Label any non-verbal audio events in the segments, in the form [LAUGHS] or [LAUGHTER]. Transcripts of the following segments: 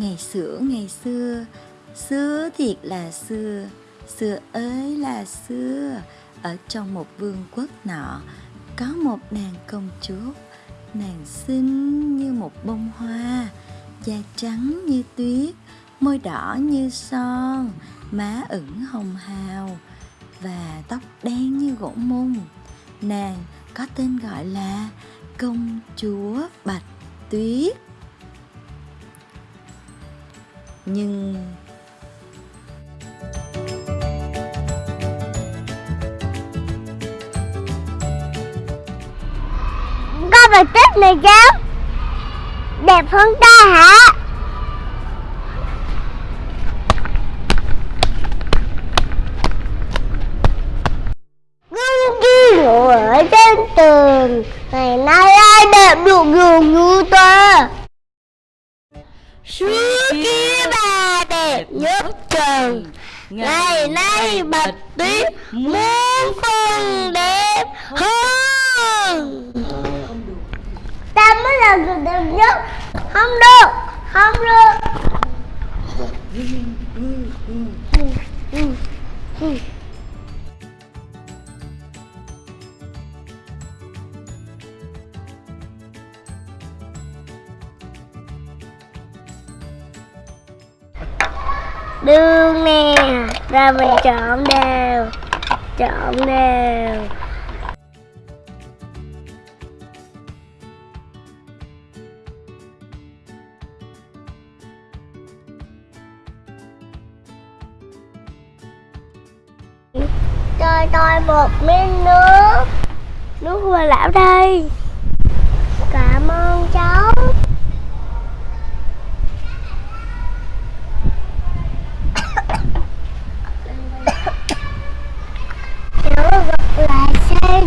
Ngày xưa ngày xưa Xưa thiệt là xưa Xưa ơi là xưa. Ở trong một vương quốc nọ, Có một nàng công chúa, Nàng xinh như một bông hoa, Da trắng như tuyết, Môi đỏ như son, Má ửng hồng hào Và tóc đen như gỗ mung. Nàng có tên gọi là Công chúa Bạch Tuyết. Nhưng Con Bạch Tuyết này cháu Đẹp hơn ta hả? Gương ghi ở trên tường. Ngày nay ai đẹp được dường như ta? Xưa nhất trần. Ngày nay bạch tuyết muốn phần đẹp hơn. Ta mới là người đẹp nhất. Không được Không được. Đường nè Rồi mình chọn đều Chọn đều. Cho tôi một miếng nước. Nước hoa lão đây. Cảm ơn cháu Cháu gặp lại sen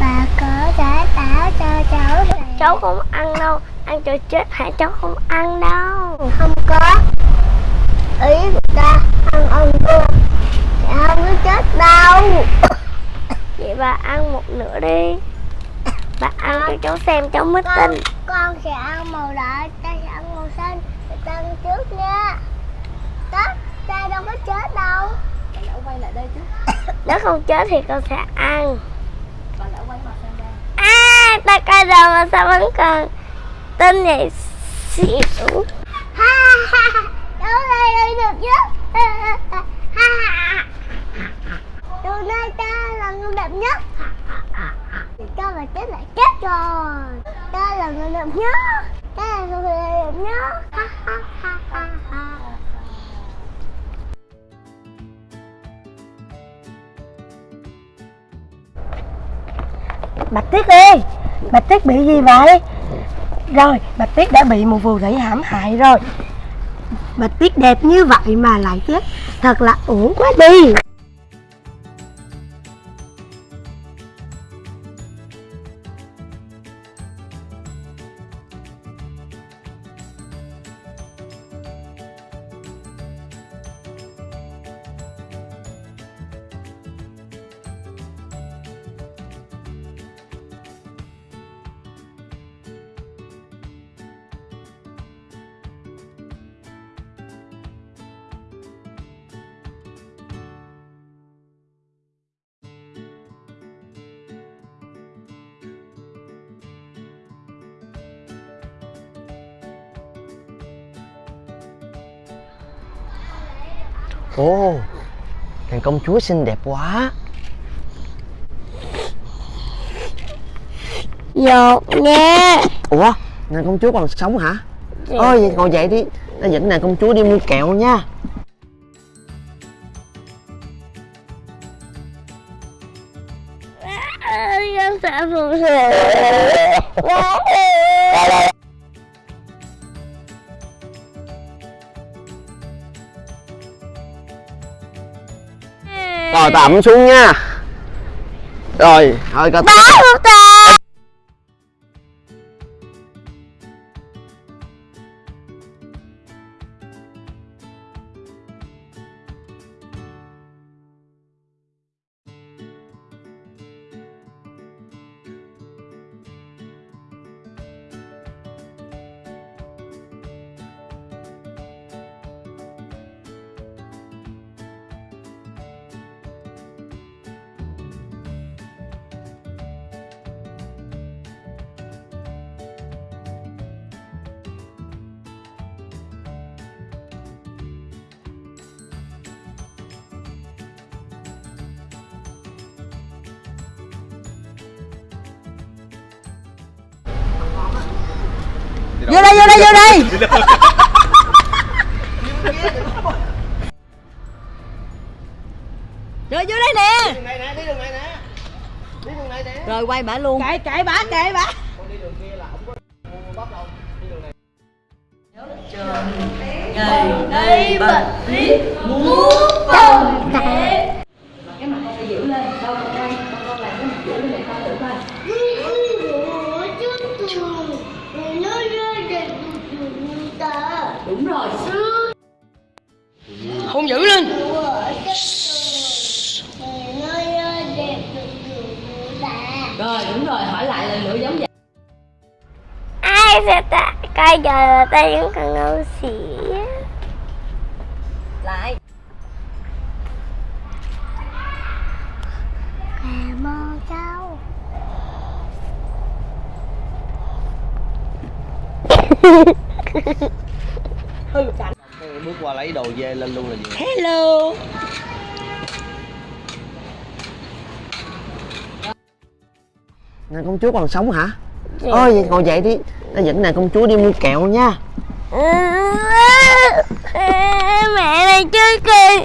Bà có đã tả cho cháu không ăn đâu Ăn cho chết hả cháu không ăn đâu. Không có. Ý người ta ăn ăn cua Dạ không có chết đâu. Vậy bà ăn một nửa đi. Bà ăn cho cháu xem cháu mới tin. Con sẽ ăn màu đỏ Ta sẽ ăn màu xanh. Ta ăn trước nha. Tết Ta đâu có chết đâu. Nếu không chết thì con sẽ ăn Bà lỡ quay mặt sang đây Ta coi rồi mà sao vẫn còn Tin vậy xỉu? Ha ha ha Cháu đây đây được chứ Ha ha Từ nay ta là người đẹp nhất. Ta mà chết lại chết rồi. Ta là người đẹp nhất. Ta là người đẹp nhất. Ha ha ha ha ha Bạch Tuyết ơi Bạch Tuyết bị gì vậy? Rồi Bạch Tuyết đã bị một vụ rẫy hãm hại rồi. Bạch Tuyết đẹp như vậy mà lại chết. Thật là uổng quá đi. Ồ Nàng công chúa xinh đẹp quá. Dột nha Ủa Nàng công chúa còn sống hả? Ôi vậy ngồi dậy đi Ta dẫn nàng công chúa đi mua kẹo nha. Con sợ phù sự Rồi tạm xuống nha. Rồi thôi cả Bỏ vô đây vô đây vô đây. rồi [LAUGHS] vô đây nè. Đường này nè đi đường này nè. Đi đường này nè. Rồi quay bả luôn. Kệ kệ bà kệ bà con đi đường kia là không có mua bắp đâu. Đi đường này. Ngày nay bật riết muốn phòng thế lên. Rồi đúng rồi hỏi lại lần nữa giống vậy. Ai sẽ ta coi giờ là ta vẫn còn ngu xỉ lại. Cà mơ [LAUGHS] câu Cái bước qua lấy đồ về lên luôn là gì? Hello. Nè công chúa còn sống hả? Ôi vậy ngồi dậy đi. Ta dẫn nè công chúa đi mua kẹo nha. Mẹ này chơi kìa